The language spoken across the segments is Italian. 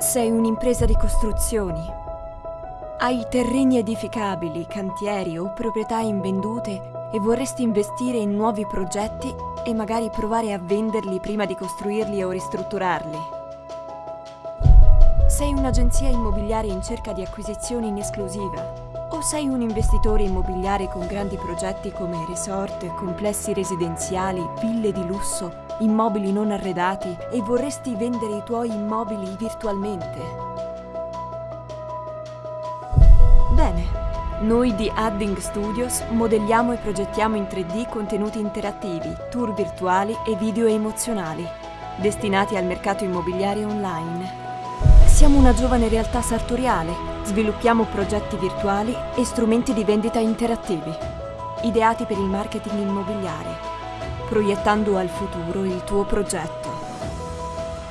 Sei un'impresa di costruzioni. Hai terreni edificabili, cantieri o proprietà invendute e vorresti investire in nuovi progetti e magari provare a venderli prima di costruirli o ristrutturarli. Sei un'agenzia immobiliare in cerca di acquisizioni in esclusiva o sei un investitore immobiliare con grandi progetti come resort, complessi residenziali, ville di lusso, immobili non arredati e vorresti vendere i tuoi immobili virtualmente? Bene, noi di Adding Studios modelliamo e progettiamo in 3D contenuti interattivi, tour virtuali e video emozionali, destinati al mercato immobiliare online. Siamo una giovane realtà sartoriale, sviluppiamo progetti virtuali e strumenti di vendita interattivi, ideati per il marketing immobiliare, proiettando al futuro il tuo progetto.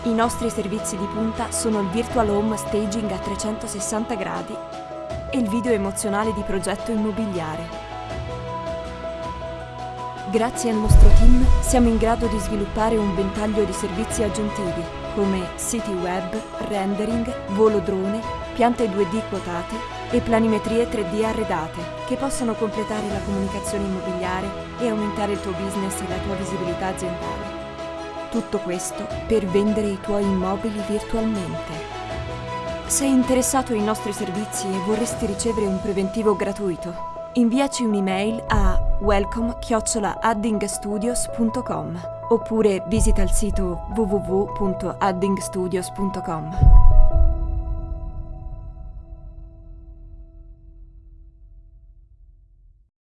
I nostri servizi di punta sono il Virtual Home Staging a 360 gradi e il video emozionale di progetto immobiliare. Grazie al nostro team siamo in grado di sviluppare un ventaglio di servizi aggiuntivi come siti web, rendering, volo drone, piante 2D quotate e planimetrie 3D arredate che possono completare la comunicazione immobiliare e aumentare il tuo business e la tua visibilità aziendale. Tutto questo per vendere i tuoi immobili virtualmente. Sei interessato ai nostri servizi e vorresti ricevere un preventivo gratuito? Inviaci un'email a welcome-addingstudios.com oppure visita il sito www.addingstudios.com.